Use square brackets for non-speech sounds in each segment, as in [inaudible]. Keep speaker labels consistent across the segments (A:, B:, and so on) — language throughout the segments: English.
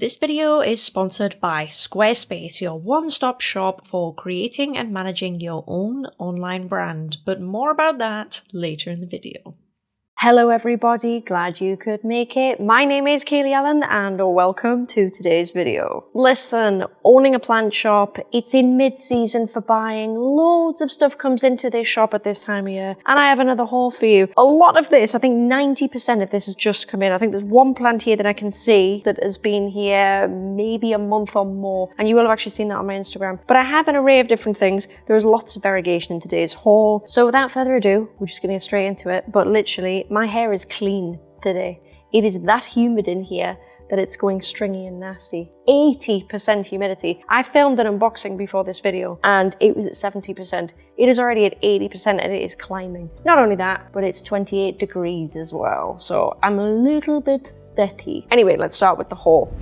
A: This video is sponsored by Squarespace, your one-stop shop for creating and managing your own online brand, but more about that later in the video. Hello everybody, glad you could make it. My name is Kaylee Ellen and welcome to today's video. Listen, owning a plant shop, it's in mid-season for buying. Loads of stuff comes into this shop at this time of year and I have another haul for you. A lot of this, I think 90% of this has just come in. I think there's one plant here that I can see that has been here maybe a month or more and you will have actually seen that on my Instagram. But I have an array of different things. There is lots of variegation in today's haul. So without further ado, we're just gonna get straight into it. But literally, my hair is clean today. It is that humid in here that it's going stringy and nasty. 80% humidity. I filmed an unboxing before this video and it was at 70%. It is already at 80% and it is climbing. Not only that, but it's 28 degrees as well. So I'm a little bit sweaty. Anyway, let's start with the haul.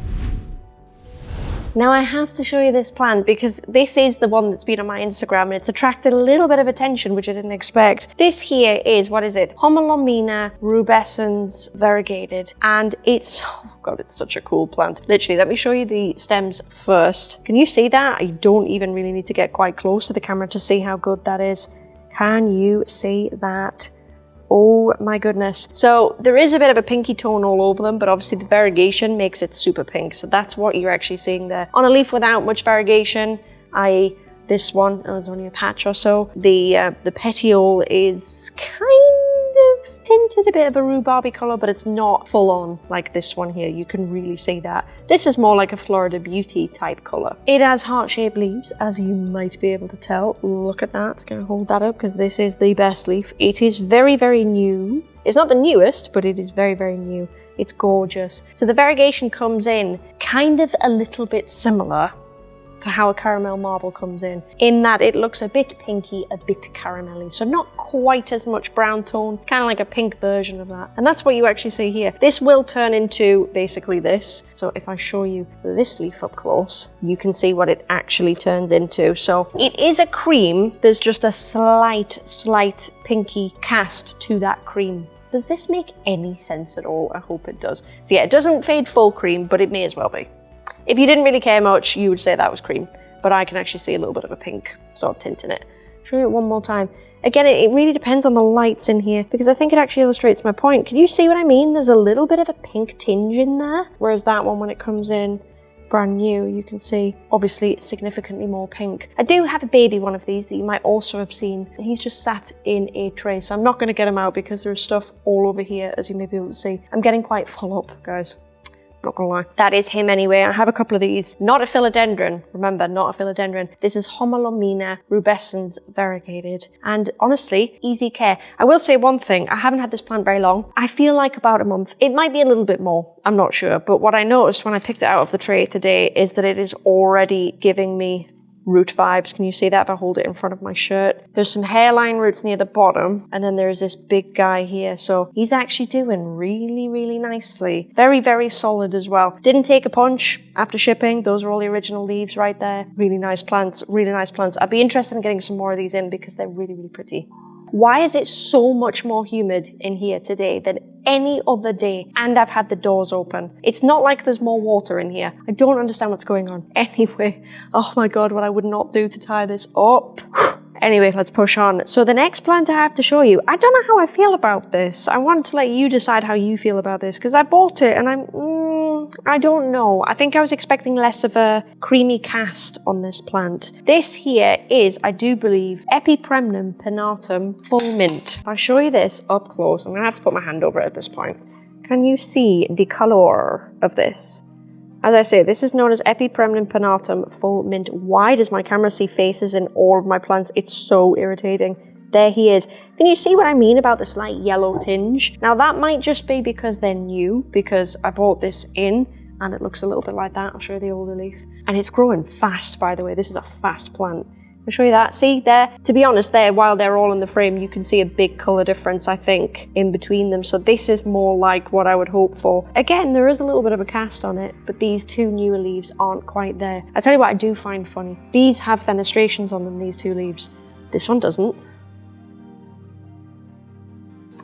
A: Now I have to show you this plant because this is the one that's been on my Instagram and it's attracted a little bit of attention, which I didn't expect. This here is, what is it? Homalomena rubescens variegated. And it's, oh God, it's such a cool plant. Literally, let me show you the stems first. Can you see that? I don't even really need to get quite close to the camera to see how good that is. Can you see that? Oh my goodness. So there is a bit of a pinky tone all over them, but obviously the variegation makes it super pink. So that's what you're actually seeing there. On a leaf without much variegation, I this one, oh, it's only a patch or so. The uh, the petiole is kind tinted a bit of a rhubarby colour, but it's not full on like this one here. You can really see that. This is more like a Florida Beauty type colour. It has heart-shaped leaves, as you might be able to tell. Look at that. Gonna hold that up because this is the best leaf. It is very, very new. It's not the newest, but it is very, very new. It's gorgeous. So the variegation comes in kind of a little bit similar to how a caramel marble comes in, in that it looks a bit pinky, a bit caramelly. So not quite as much brown tone, kind of like a pink version of that. And that's what you actually see here. This will turn into basically this. So if I show you this leaf up close, you can see what it actually turns into. So it is a cream. There's just a slight, slight pinky cast to that cream. Does this make any sense at all? I hope it does. So yeah, it doesn't fade full cream, but it may as well be. If you didn't really care much, you would say that was cream, but I can actually see a little bit of a pink sort of tint in it. Show you it one more time. Again, it, really depends on the lights in here because I think it actually illustrates my point. Can you see what I mean? There's a little bit of a pink tinge in there, whereas that one, when it comes in brand new, you can see obviously it's significantly more pink. I do have a baby one of these that you might also have seen. He's just sat in a tray, so I'm not going to get him out because there's stuff all over here, as you may be able to see. I'm getting quite full up, guys not gonna lie. That is him anyway. I have a couple of these. Not a philodendron. Remember, not a philodendron. This is Homalomena rubescens variegated. And honestly, easy care. I will say one thing. I haven't had this plant very long. I feel like about a month. It might be a little bit more. I'm not sure. But what I noticed when I picked it out of the tray today is that it is already giving me root vibes. Can you see that if I hold it in front of my shirt? There's some hairline roots near the bottom, and then there's this big guy here. So he's actually doing really, really nicely. Very, very solid as well. Didn't take a punch after shipping. Those are all the original leaves right there. Really nice plants, really nice plants. I'd be interested in getting some more of these in because they're really, really pretty. Why is it so much more humid in here today than any other day? And I've had the doors open. It's not like there's more water in here. I don't understand what's going on. [laughs] Anyway, oh my god, what I would not do to tie this up. [sighs] Anyway, let's push on. So the next plant I have to show you, I don't know how I feel about this. I want to let you decide how you feel about this because I bought it and I'm, mm, I don't know. I think I was expecting less of a creamy cast on this plant. This here is, I do believe, Epipremnum pinnatum full mint. If I show you this up close, I'm gonna have to put my hand over it at this point. Can you see the color of this? As I say, this is known as Epipremnum pinnatum full mint. Why does my camera see faces in all of my plants? It's so irritating. There he is. Can you see what I mean about the slight yellow tinge? Now that might just be because they're new, because I bought this in and it looks a little bit like that. I'll show you the older leaf. And it's growing fast, by the way. This is a fast plant. I'll show you that. See there, to be honest there, while they're all in the frame, you can see a big color difference, I think, in between them. So this is more like what I would hope for. Again, there is a little bit of a cast on it, but these two newer leaves aren't quite there. I tell you what I do find funny. These have fenestrations on them, these two leaves. This one doesn't.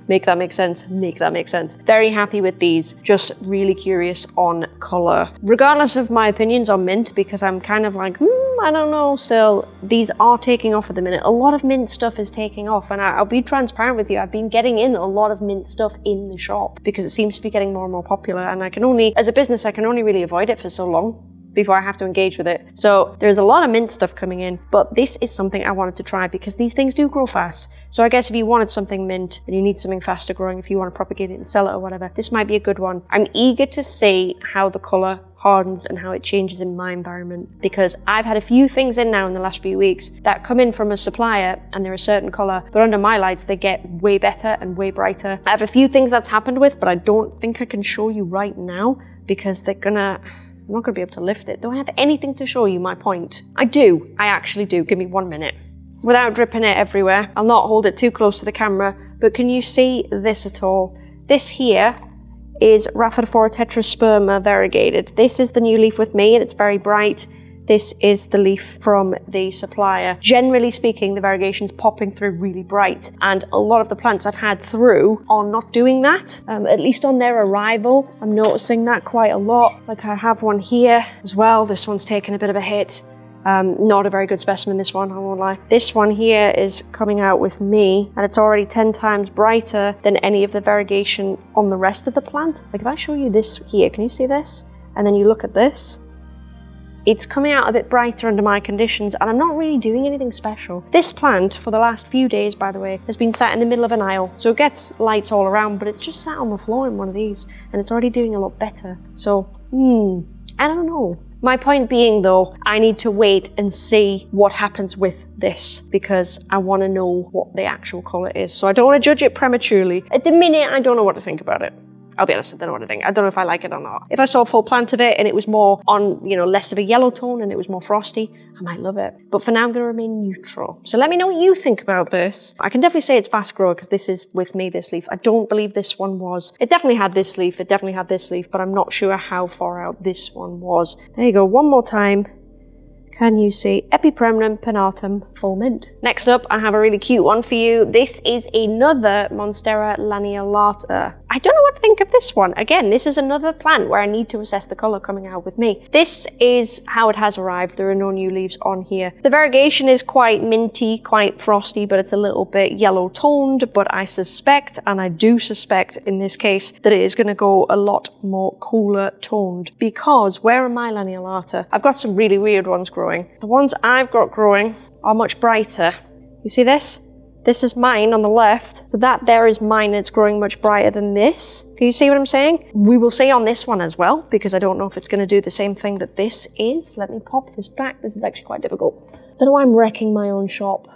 A: Make that make sense? Make that make sense. Very happy with these. Just really curious on color. Regardless of my opinions on mint, because I'm kind of like, hmm, I don't know still, these are taking off at the minute. A lot of mint stuff is taking off and I, will be transparent with you. I've been getting in a lot of mint stuff in the shop because it seems to be getting more and more popular and I can only, as a business, I can only really avoid it for so long before I have to engage with it. So there's a lot of mint stuff coming in, but this is something I wanted to try because these things do grow fast. So I guess if you wanted something mint and you need something faster growing, if you want to propagate it and sell it or whatever, this might be a good one. I'm eager to see how the color hardens and how it changes in my environment because I've had a few things in now in the last few weeks that come in from a supplier and they're a certain color but under my lights they get way better and way brighter. I have a few things that's happened with but I don't think I can show you right now because they're gonna I'm not going to be able to lift it. Do I have anything to show you my point? I do. I actually do. Give me one minute. Without dripping it everywhere, I'll not hold it too close to the camera, but can you see this at all? This here is Rhaphidophora tetrasperma variegated. This is the new leaf with me and it's very bright. This is the leaf from the supplier. Generally speaking, the variegation's popping through really bright, and a lot of the plants I've had through are not doing that. Um, at least on their arrival, I'm noticing that quite a lot. Like I have one here as well. This one's taken a bit of a hit. Um, not a very good specimen, this one, I won't lie. This one here is coming out with me, and it's already 10 times brighter than any of the variegation on the rest of the plant. Like if I show you this here, can you see this? And then you look at this, it's coming out a bit brighter under my conditions and I'm not really doing anything special. This plant, for the last few days by the way, has been sat in the middle of an aisle. So it gets lights all around, but it's just sat on the floor in one of these and it's already doing a lot better. So, hmm, I don't know. My point being though, I need to wait and see what happens with this because I want to know what the actual colour is. So I don't want to judge it prematurely. At the minute, I don't know what to think about it. I'll be honest, I don't know what I think. I don't know if I like it or not. If I saw a full plant of it and it was more on, you know, less of a yellow tone and it was more frosty, I might love it. But for now, I'm going to remain neutral. So let me know what you think about this. I can definitely say it's fast grower because this is with me, this leaf. I don't believe this one was. It definitely had this leaf. It definitely had this leaf, but I'm not sure how far out this one was. There you go. One more time can you see Epipremnum pinnatum full mint? Next up, I have a really cute one for you. This is another Monstera lanceolata. I don't know what to think of this one. Again, this is another plant where I need to assess the color coming out with me. This is how it has arrived. There are no new leaves on here. The variegation is quite minty, quite frosty, but it's a little bit yellow toned. But I suspect, and I do suspect in this case, that it is going to go a lot more cooler toned because where are my lanceolata? I've got some really weird ones growing. The ones I've got growing are much brighter. You see this? This is mine on the left. So that there is mine. It's growing much brighter than this. Can you see what I'm saying? We will see on this one as well, because I don't know if it's going to do the same thing that this is. Let me pop this back. This is actually quite difficult. I Don't know why I'm wrecking my own shop.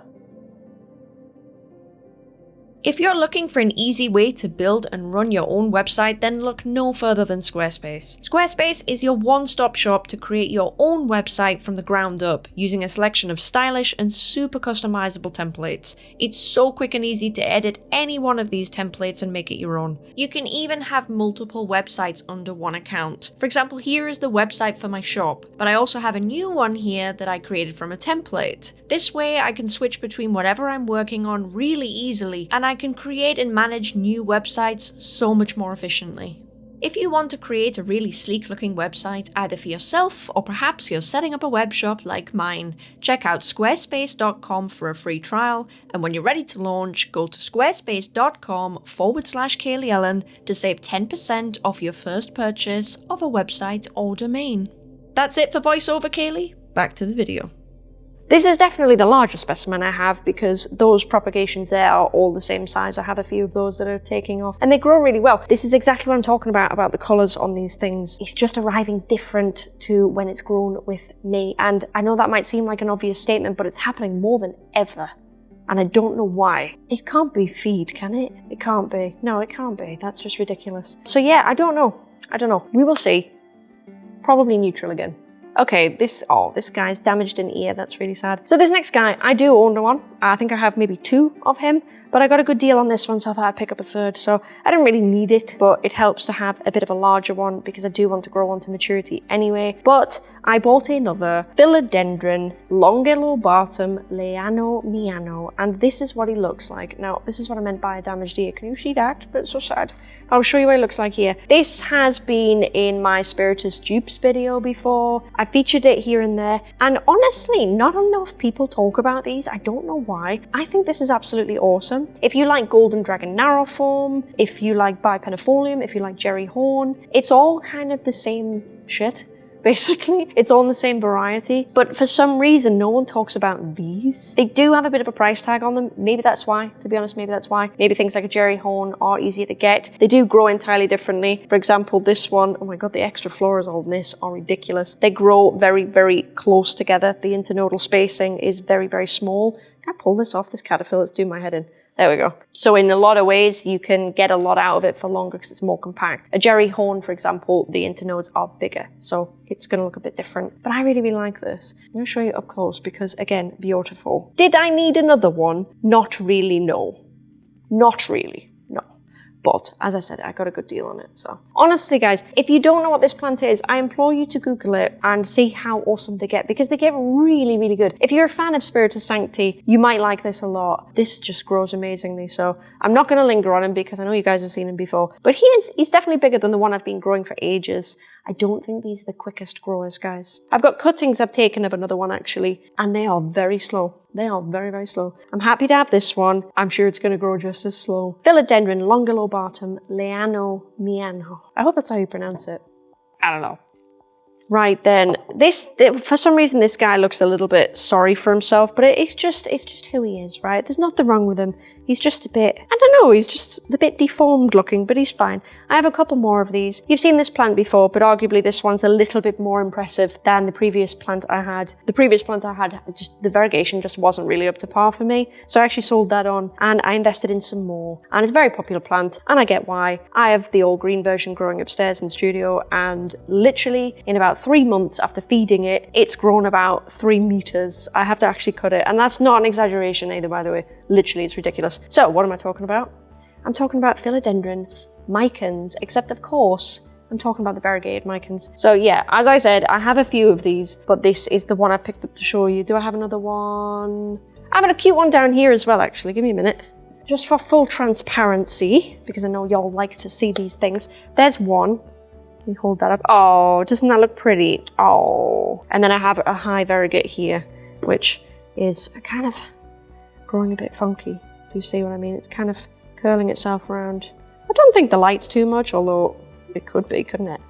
B: If you're looking for an easy way to build and run your own website, then look no further than Squarespace. Squarespace is your one-stop shop to create your own website from the ground up, using a selection of stylish and super customizable templates. It's so quick and easy to edit any one of these templates and make it your own. You can even have multiple websites under one account. For example, here is the website for my shop, but I also have a new one here that I created from a template. This way I can switch between whatever I'm working on really easily, and can create and manage new websites so much more efficiently. If you want to create a really sleek looking website either for yourself or perhaps you're setting up a web shop like mine, check out squarespace.com for a free trial and when you're ready to launch, go to squarespace.com forward slash Kaylee Ellen to save 10% off your first purchase of a website or domain. That's it for VoiceOver Kaylee, back to the video.
A: This is definitely the largest specimen I have because those propagations there are all the same size. I have a few of those that are taking off and they grow really well. This is exactly what I'm talking about, about the colours on these things. It's just arriving different to when it's grown with me. And I know that might seem like an obvious statement, but it's happening more than ever. And I don't know why. It can't be feed, can it? It can't be. No, it can't be. That's just ridiculous. So yeah, I don't know. I don't know. We will see. Probably neutral again. Okay, this, oh, this guy's damaged an ear. That's really sad. So this next guy, I do own one. I think I have maybe two of him, but I got a good deal on this one, so I thought I'd pick up a third. So I didn't really need it, but it helps to have a bit of a larger one because I do want to grow on to maturity anyway. But I bought another Philodendron Longilobatum Leano Miano, and this is what he looks like. Now, this is what I meant by a damaged ear. Can you see that? It's so sad. I'll show you what he looks like here. This has been in my Spiritus dupes video before. I featured it here and there, and honestly, not enough people talk about these. I don't know why. I think this is absolutely awesome. If you like Golden Dragon Narrow form, if you like Bipennifolium, if you like Jerry Horn, it's all kind of the same shit [laughs] basically. It's all in the same variety. But for some reason, no one talks about these. They do have a bit of a price tag on them. Maybe that's why, to be honest, maybe that's why. Maybe things like a Jerry Horn are easier to get. They do grow entirely differently. For example, this one, oh my god, the extra florals on this are ridiculous. They grow very, very close together. The internodal spacing is very, very small. Can I pull this off? This caterpillar It's doing my head in. There we go. So in a lot of ways, you can get a lot out of it for longer because it's more compact. A Jerry Horn, for example, the internodes are bigger, so it's going to look a bit different. But I really, really like this. I'm going to show you up close because, again, beautiful. Did I need another one? Not really, no. Not really. But as I said, I got a good deal on it. So honestly, guys, if you don't know what this plant is, I implore you to Google it and see how awesome they get because they get really, really good. If you're a fan of Spiritus Sancti, you might like this a lot. This just grows amazingly. So I'm not going to linger on him because I know you guys have seen him before, but he is, he's definitely bigger than the one I've been growing for ages. I don't think these are the quickest growers, guys. I've got cuttings I've taken of another one actually, and they are very slow. They are very, very slow. I'm happy to have this one. I'm sure it's going to grow just as slow. Philodendron longilobatum leano miano. I hope that's how you pronounce it. I don't know. Right then, this for some reason this guy looks a little bit sorry for himself, but it's just it's just who he is, right? There's nothing wrong with him. He's just a bit, I don't know, he's just a bit deformed looking, but he's fine. I have a couple more of these. You've seen this plant before, but arguably this one's a little bit more impressive than the previous plant I had. The previous plant I had, just the variegation just wasn't really up to par for me. So I actually sold that on and I invested in some more. And it's a very popular plant and I get why. I have the all green version growing upstairs in the studio and literally in about three months after feeding it, it's grown about three meters. I have to actually cut it. And that's not an exaggeration either, by the way. Literally, it's ridiculous. So what am I talking about? I'm talking about philodendron micans, except of course, I'm talking about the variegated micans. So yeah, as I said, I have a few of these, but this is the one I picked up to show you. Do I have another one? I have a cute one down here as well, actually. Give me a minute. Just for full transparency, because I know y'all like to see these things. There's one. Let me hold that up. Oh, doesn't that look pretty? Oh. And then I have a high variegate here, which is kind of growing a bit funky, if you see what I mean. It's kind of curling itself around. I don't think the light's too much, although it could be, couldn't it?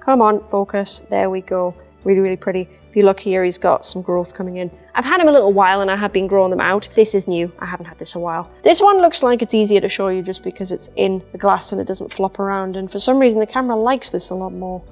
A: Come on, focus. There we go. Really, really pretty. If you look here, he's got some growth coming in. I've had him a little while and I have been growing them out. This is new. I haven't had this a while. This one looks like it's easier to show you just because it's in the glass and it doesn't flop around. And for some reason, the camera likes this a lot more.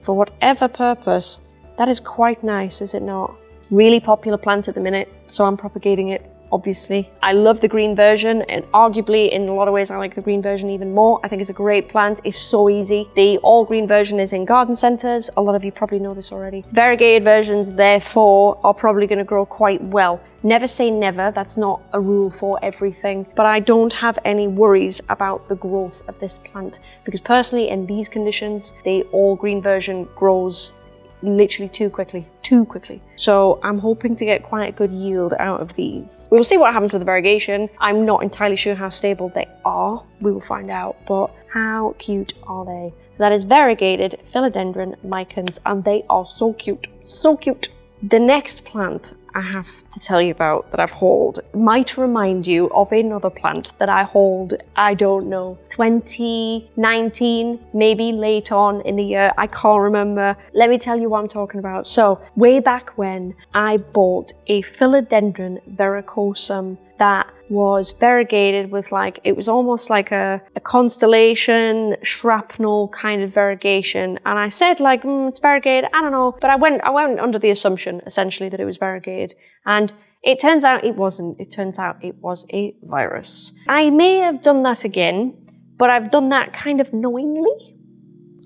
A: For whatever purpose. That is quite nice, is it not? Really popular plant at the minute, so I'm propagating it obviously. I love the green version and arguably in a lot of ways I like the green version even more. I think it's a great plant. It's so easy. The all green version is in garden centers. A lot of you probably know this already. Variegated versions therefore are probably going to grow quite well. Never say never, that's not a rule for everything, but I don't have any worries about the growth of this plant because personally in these conditions, the all green version grows literally too quickly, too quickly. So I'm hoping to get quite a good yield out of these. We'll see what happens with the variegation. I'm not entirely sure how stable they are. We will find out, but how cute are they? So that is variegated philodendron micans, and they are so cute, so cute. The next plant I have to tell you about that I've hauled might remind you of another plant that I hauled, I don't know, 2019, maybe late on in the year, I can't remember. Let me tell you what I'm talking about. So, way back when I bought a Philodendron verrucosum that was variegated with like it was almost like a, a constellation shrapnel kind of variegation. And i said like mm, it's variegated i don't know. But i went i went under the assumption essentially that it was variegated. And it turns out it wasn't. It turns out it was a virus. I may have done that again but i've done that kind of knowingly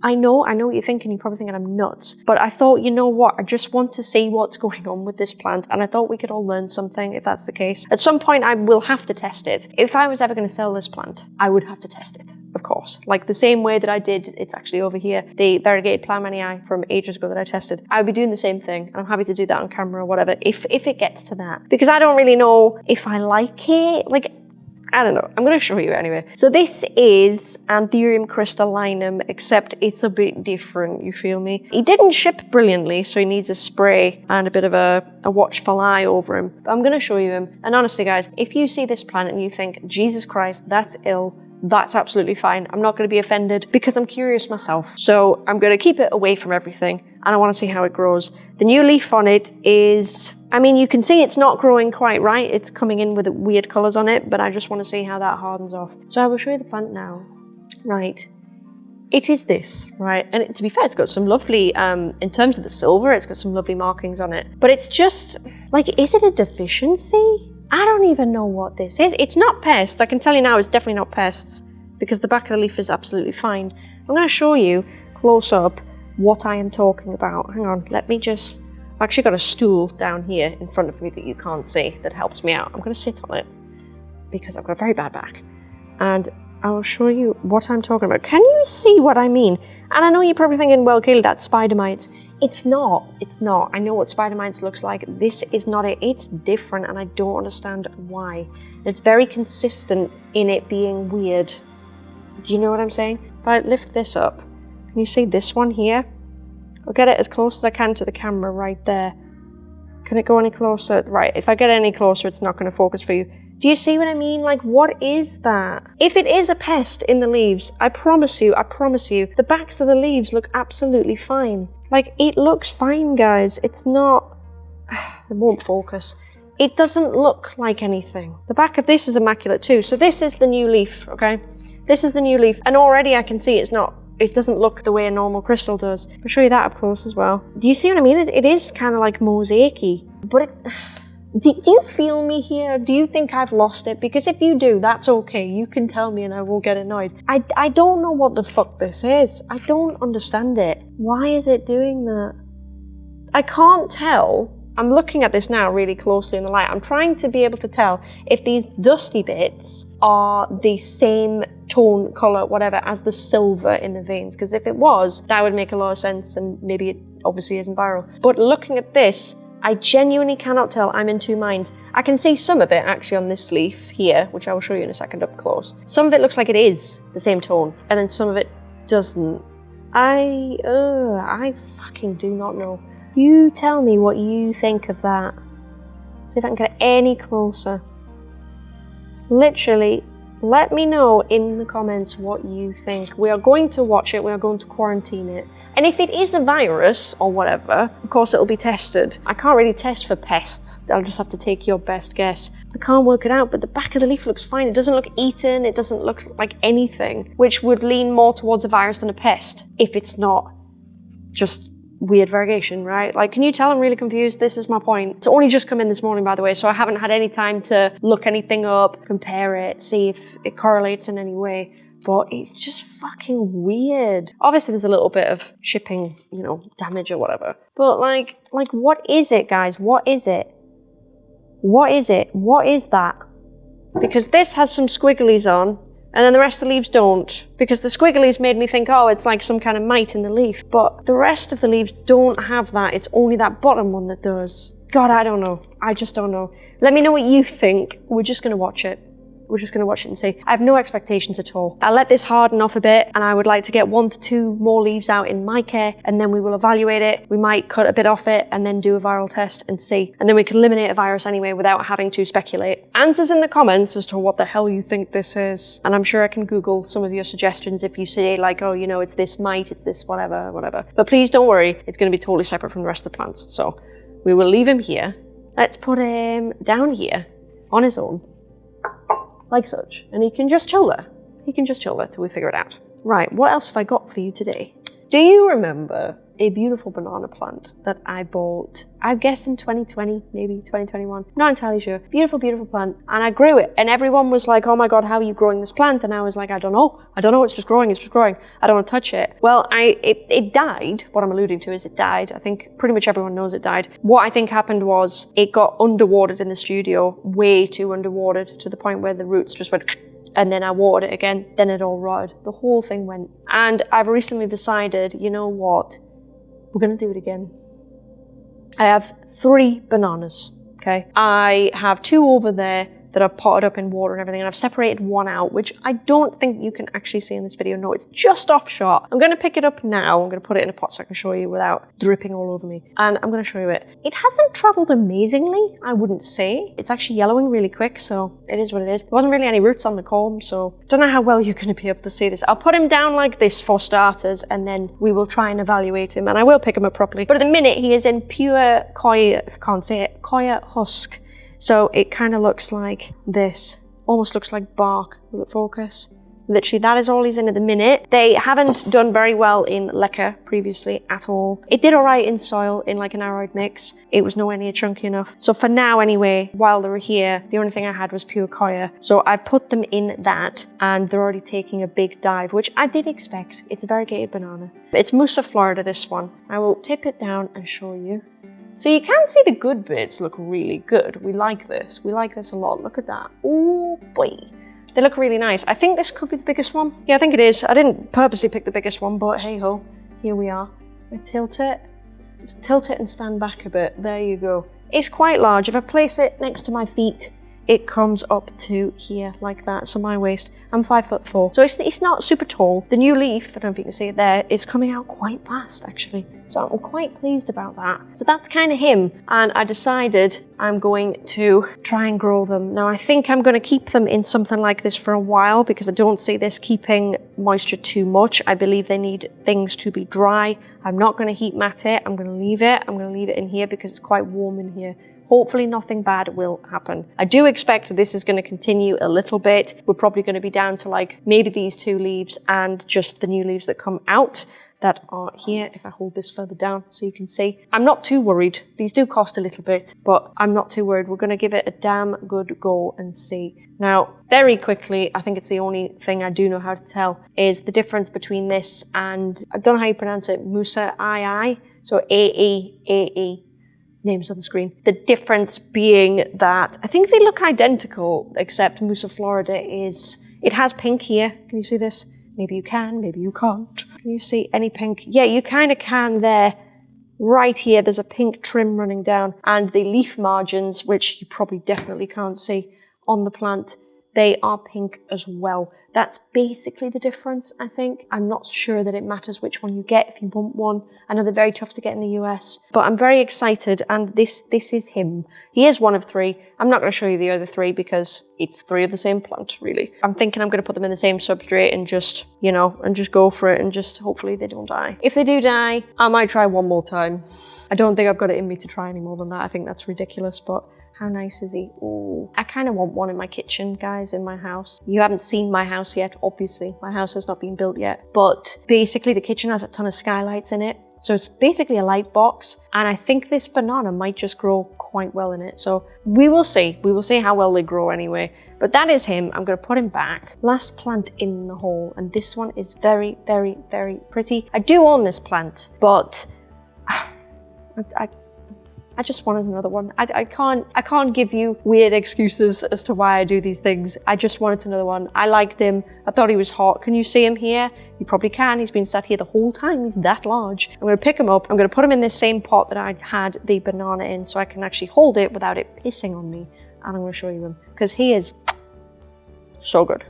A: I know, I know what you're thinking. You're probably thinking I'm nuts. But I thought, you know what? I just want to see what's [laughs] going on with this plant. And I thought we could all learn something if that's the case. At some point, I will have to test it. If I was ever going to sell this plant, I would have to test it, of course. Like the same way that I did, it's actually over here, the variegated Plough from ages ago that I tested. I would be doing the same thing. And I'm happy to do that on camera or whatever, if, if it gets to that. Because I don't really know if I like it. Like, I don't know. I'm going to show you anyway. So this is Anthurium crystallinum, except it's a bit different, you feel me? He didn't ship brilliantly, so he needs a spray and a bit of a, a watchful eye over him. But I'm going to show you him. And honestly, guys, if you see this plant and you think, Jesus Christ, that's ill, that's absolutely fine. I'm not going to be offended because I'm curious myself. So I'm going to keep it away from everything and I want to see how it grows. The new leaf on it is, I mean, you can see it's not growing quite right. It's coming in with weird colors on it, but I just want to see how that hardens off. So I will show you the plant now. Right. It is this, right? And to be fair, it's got some lovely, um, in terms of the silver, it's got some lovely markings on it. But it's just, like, is it a deficiency? I don't even know what this is. It's not pests. I can tell you now it's definitely not pests because the back of the leaf is absolutely fine. I'm going to show you close up what I am talking about. Hang on, let me just... I've actually got a stool down here in front of me that you can't see that helps me out. I'm going to sit on it because I've got a very bad back. And I will show you what I'm talking about. Can you see what I mean? And I know you're probably thinking, well, Kaylee, that's spider mites. It's not. It's not. I know what spider mites looks like. This is not it. It's different and I don't understand why. It's very consistent in it being weird. Do you know what I'm saying? If I lift this up, can you see this one here? I'll get it as close as I can to the camera right there. Can it go any closer? Right, if I get any closer, it's not going to focus for you. Do you see what I mean? Like, what is that? If it is a pest in the leaves, I promise you, I promise you, the backs of the leaves look absolutely fine. Like, it looks fine, guys. It's not... [sighs] It won't focus. It doesn't look like anything. The back of this is immaculate too. So this is the new leaf, okay? This is the new leaf. And already I can see it's not it doesn't look the way a normal crystal does. I'll show you that up close as well. Do you see what I mean? it, it is kind of like mosaicy, but it, [sighs] do, do, you feel me here? Do you think I've lost it? Because if you do, that's okay. You can tell me and I won't get annoyed. I, I don't know what the fuck this is. I don't understand it. Why is it doing that? I can't tell. I'm looking at this now really closely in the light. I'm trying to be able to tell if these dusty bits are the same tone, colour, whatever, as the silver in the veins. Because if it was, that would make a lot of sense and maybe it obviously isn't viral. But looking at this, I genuinely cannot tell. I'm in two minds. I can see some of it actually on this leaf here, which I will show you in a second up close. Some of it looks like it is the same tone, and then some of it doesn't. I, uh, I fucking do not know. You tell me what you think of that. See if I can get any closer. Literally, let me know in the comments what you think. We are going to watch it, we are going to quarantine it. And if it is a virus or whatever, of course it'll be tested. I can't really test for pests, I'll just have to take your best guess. I can't work it out, but the back of the leaf looks fine. It doesn't look eaten, it doesn't look like anything, which would lean more towards a virus than a pest, if it's not just weird variegation, right? Like, can you tell I'm really confused? This is my point. It's only just come in this morning, by the way, so I haven't had any time to look anything up, compare it, see if it correlates in any way. But it's just fucking weird. Obviously, there's a little bit of shipping, you know, damage or whatever. But like, like, what is it, guys? What is it? What is it? What is that? Because this has some squigglies on, and then the rest of the leaves don't. Because the squigglies made me think, oh, it's like some kind of mite in the leaf. But the rest of the leaves don't have that. It's only that bottom one that does. God, I don't know. I just don't know. Let me know what you think. We're just going to watch it. We're just going to watch it and see. I have no expectations at all. I'll let this harden off a bit and I would like to get one to two more leaves out in my care and then we will evaluate it. We might cut a bit off it and then do a viral test and see. And then we can eliminate a virus anyway without having to speculate. Answers in the comments as to what the hell you think this is. And I'm sure I can Google some of your suggestions if you say like, oh, you know, it's this mite, it's this whatever, whatever. But please don't worry, it's going to be totally separate from the rest of the plants. So we will leave him here. Let's put him down here on his own like such. And he can just chill there. He can just chill there till we figure it out. Right, what else have I got for you today? Do you remember a beautiful banana plant that I bought, I guess in 2020, maybe 2021, not entirely sure. Beautiful, beautiful plant. And I grew it and everyone was like, oh my God, how are you growing this plant? And I was like, I don't know. I don't know. It's just growing. It's just growing. I don't want to touch it. Well, I it, it died. What I'm alluding to is it died. I think pretty much everyone knows it died. What I think happened was it got underwatered in the studio, way too underwatered to the point where the roots just went [sniffs] and then I watered it again, then it all rotted. The whole thing went. And I've recently decided, you know what? We're gonna do it again. I have three bananas, okay? I have two over there that are potted up in water and everything, and I've separated one out, which I don't think you can actually see in this video. No, it's just off shot. I'm going to pick it up now. I'm going to put it in a pot so I can show you without dripping all over me. And I'm going to show you it. It hasn't traveled amazingly, I wouldn't say. It's actually yellowing really quick, so it is what it is. There wasn't really any roots on the comb, so don't know how well you're going to be able to see this. I'll put him down like this for starters, and then we will try and evaluate him, and I will pick him up properly. But at the minute, he is in pure coir, can't say it, coir husk. So it kind of looks like this. Almost looks like bark. Will it focus? Literally, that is all he's in at the minute. They haven't done very well in leca previously at all. It did alright in soil, in like an aroid mix. It was nowhere near chunky enough. So for now anyway, while they were here, the only thing I had was pure coir. So I put them in that and they're already taking a big dive, which I did expect. It's a variegated banana. It's Musa Florida, this one. I will tip it down and show you. So you can see the good bits look really good. We like this. We like this a lot. Look at that. Oh boy. They look really nice. I think this could be the biggest one. Yeah, I think it is. I didn't purposely pick the biggest one, but hey ho, here we are. I tilt it. Just tilt it and stand back a bit. There you go. It's quite large. If I place it next to my feet, it comes up to here like that, so my waist. I'm five foot four, so it's, it's not super tall. The new leaf, I don't know if you can see it there, is coming out quite fast actually. So I'm quite pleased about that. So that's kind of him. And I decided I'm going to try and grow them. Now I think I'm going to keep them in something like this for a while because I don't see this keeping moisture too much. I believe they need things to be dry. I'm not going to heat mat it. I'm going to leave it. I'm going to leave it in here because it's quite warm in here. Hopefully nothing bad will happen. I do expect this is going to continue a little bit. We're probably going to be down to like maybe these two leaves and just the new leaves that come out that are here if I hold this further down so you can see. I'm not too worried. These do cost a little bit, but I'm not too worried. We're going to give it a damn good go and see. Now, very quickly, I think it's the only thing I do know how to tell, is the difference between this and, I don't know how you pronounce it, Musa II, so A-E-A-E names on the screen. The difference being that I think they look identical, except Musa Florida is, it has pink here. Can you see this? Maybe you can, maybe you can't. Can you see any pink? Yeah, you kind of can there. Right here, there's a pink trim running down and the leaf margins, which you probably definitely can't see on the plant, they are pink as well. That's basically the difference, I think. I'm not sure that it matters which one you get if you want one. I know they're very tough to get in the US, but I'm very excited and this, this is him. He is one of three. I'm not going to show you the other three because it's three of the same plant, really. I'm thinking I'm going to put them in the same substrate and just, you know, and just go for it and just hopefully they don't die. If they do die, I might try one more time. I don't think I've got it in me to try any more than that. I think that's ridiculous, but how nice is he? Ooh. I kind of want one in my kitchen, guys, in my house. You haven't seen my house yet, obviously. My house has not been built yet. But basically, the kitchen has a ton of skylights in it. So it's basically a light box. And I think this banana might just grow quite well in it. So we will see. We will see how well they grow anyway. But that is him. I'm going to put him back. Last plant in the hole. And this one is very, very, very pretty. I do own this plant, but [sighs] I, I I just wanted another one. I, I, can't I can't give you weird excuses as to why I do these things. I just wanted another one. I liked him. I thought he was hot. Can you see him here? You probably can. He's been sat here the whole time. He's that large. I'm going to pick him up. I'm going to put him in the same pot that I had the banana in so I can actually hold it without it pissing on me. And I'm going to show you him because he is so good.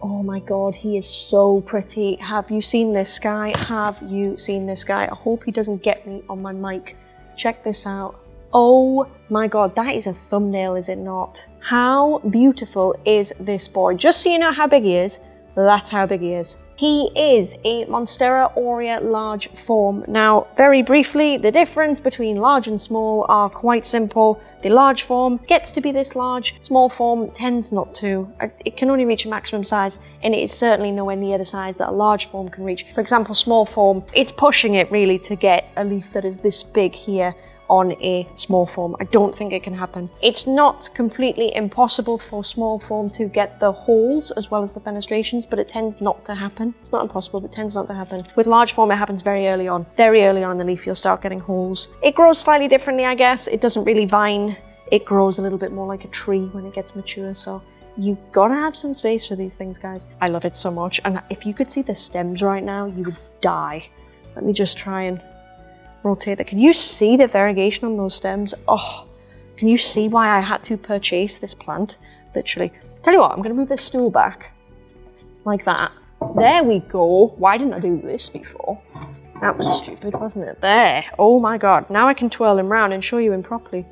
A: Oh my god, he is so pretty. Have you seen this guy? Have you seen this guy? I hope he doesn't get me on my mic. Check this out. Oh my god, that is a thumbnail, is it not? How beautiful is this boy? Just so you know how big he is,
B: That's how big he is. He is a Monstera aurea large form. Now, very briefly, the difference between large and small are quite simple. The large form gets to be this large, small form tends not to. Uh, it can only reach a maximum size, and it is certainly nowhere near the size that a large form can reach. For example, small form, it's pushing it really to get a leaf that is this big here on a small form. I don't think it can happen. It's not completely impossible for small form to get the holes as well as the fenestrations, but it tends not to happen. It's not impossible, but it tends not to happen. With large form, it happens very early on. Very early on in the leaf, you'll start getting holes. It grows slightly differently, I guess. It doesn't really vine. It grows a little bit more like a tree when it gets mature, so you've gotta have some space for these things, guys. I love it so much, and if you could see the stems right now, you would die. Let me just try and rotate. Can you see the variegation on those stems? Oh, can you see why I had to purchase this plant? Literally. Tell you what, I'm going to move this stool back. Like that. There we go. Why didn't I do this before? That was stupid, wasn't it? There. Oh my god. Now I can twirl him round and show you him properly.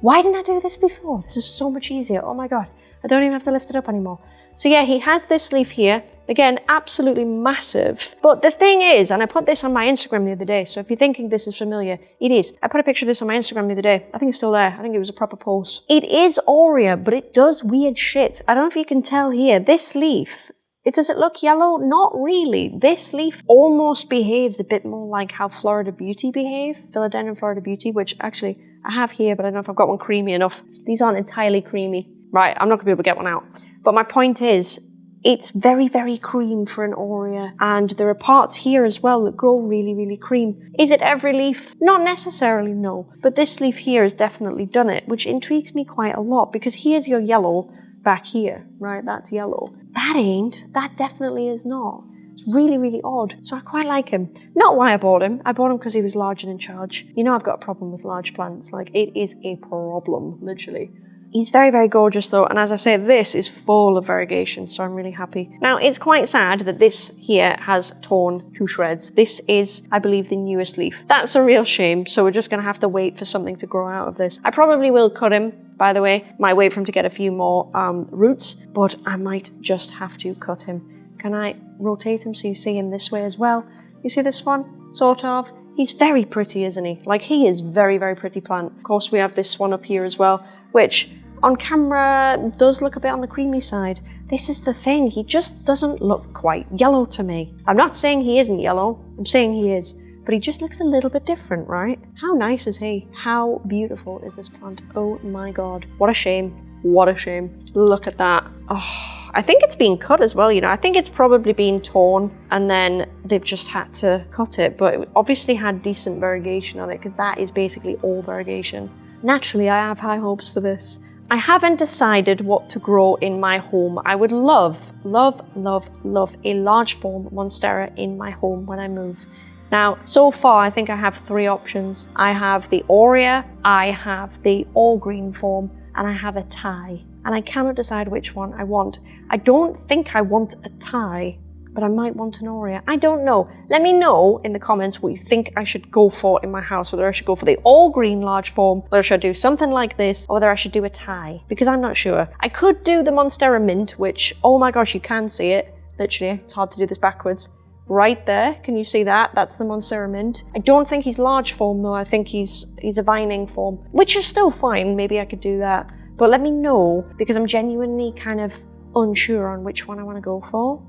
B: Why didn't I do this before? This is so much easier. Oh my god. I don't even have to lift it up anymore. So yeah, he has this leaf here. Again, absolutely massive. But the thing is, and I put this on my Instagram the other day, so if you're thinking this is familiar, it is. I put a picture of this on my Instagram the other day. I think it's still there. I think it was a proper post. It is Aurea, but it does weird shit. I don't know if you can tell here. This leaf, it does it look yellow? Not really. This leaf almost behaves a bit more like how Florida Beauty behave, Philodendron Florida Beauty, which actually I have here, but I don't know if I've got one creamy enough. These aren't entirely creamy. Right, I'm not gonna be able to get one out. But my point is, it's very, very cream for an Aurea. And there are parts here as well that grow really, really cream. Is it every leaf? Not necessarily, no. But this leaf here has definitely done it, which intrigues me quite a lot because here's your yellow back here, right? That's yellow. That ain't. That definitely is not. It's really, really odd. So I quite like him. Not why I bought him. I bought him because he was large and in charge. You know I've got a problem with large plants. Like, it is a problem, literally. He's very, very gorgeous though, and as I say, this is full of variegation, so I'm really happy. Now, it's quite sad that this here has torn to shreds. This is, I believe, the newest leaf. That's a real shame, so we're just gonna have to wait for something to grow out of this. I probably will cut him, by the way. Might wait for him to get a few more um, roots, but I might just have to cut him. Can I rotate him so you see him this way as well? You see this one? Sort of. He's very pretty, isn't he? Like, he is very, very pretty plant. Of course, we have this one up here as well, which on camera does look a bit on the creamy side. This is the thing, he just doesn't look quite yellow to me. I'm not saying he isn't yellow, I'm saying he is, but he just looks a little bit different, right? How nice is he? How beautiful is this plant? Oh my god. What a shame. What a shame. Look at that. Oh, I think it's been cut as well, you know. I think it's probably been torn and then they've just had to cut it, but it obviously had decent variegation on it because that is basically all variegation. Naturally, I have high hopes for this. I haven't decided what to grow in my home. I would love, love, love, love a large form Monstera in my home when I move. Now, so far, I think I have three options. I have the Aurea, I have the all green form, and I have a Thai. And I cannot decide which one I want. I don't think I want a Thai but I might want an Aurea. I don't know. Let me know in the comments what you think I should go for in my house, whether I should go for the all green large form, whether I should do something like this, or whether I should do a Thai, because I'm not sure. I could do the Monstera Mint, which, oh my gosh, you can see it. Literally, it's hard to do this backwards. Right there, can you see that? That's the Monstera Mint. I don't think he's large form though, I think he's he's a vining form, which is still fine, maybe I could do that. But let me know, because I'm genuinely kind of unsure on which one I want to go for.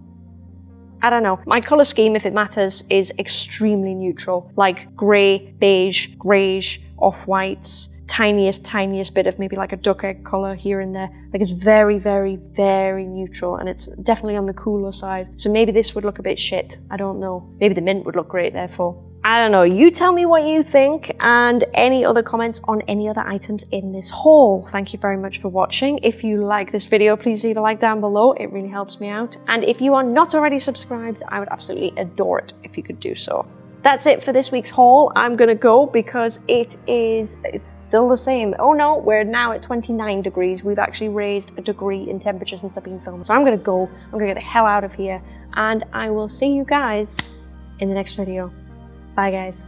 B: I don't know. My colour scheme, if it matters, is extremely neutral. Like grey, beige, greyish, off-whites, tiniest, tiniest bit of maybe like a duck egg colour here and there. Like it's very, very, very neutral and it's definitely on the cooler side. So maybe this would look a bit shit. I don't know. Maybe the mint would look great therefore. I don't know, you tell me what you think and any other comments on any other items in this haul. Thank you very much for watching. If you like this video, please leave a like down below. It really helps me out. And if you are not already subscribed, I would absolutely adore it if you could do so. That's it for this week's haul. I'm gonna go because it is, it's still the same. Oh no, we're now at 29 degrees. We've actually raised a degree in temperature since I've been filming. So I'm gonna go, I'm gonna get the hell out of here and I will see you guys in the next video. Bye, guys.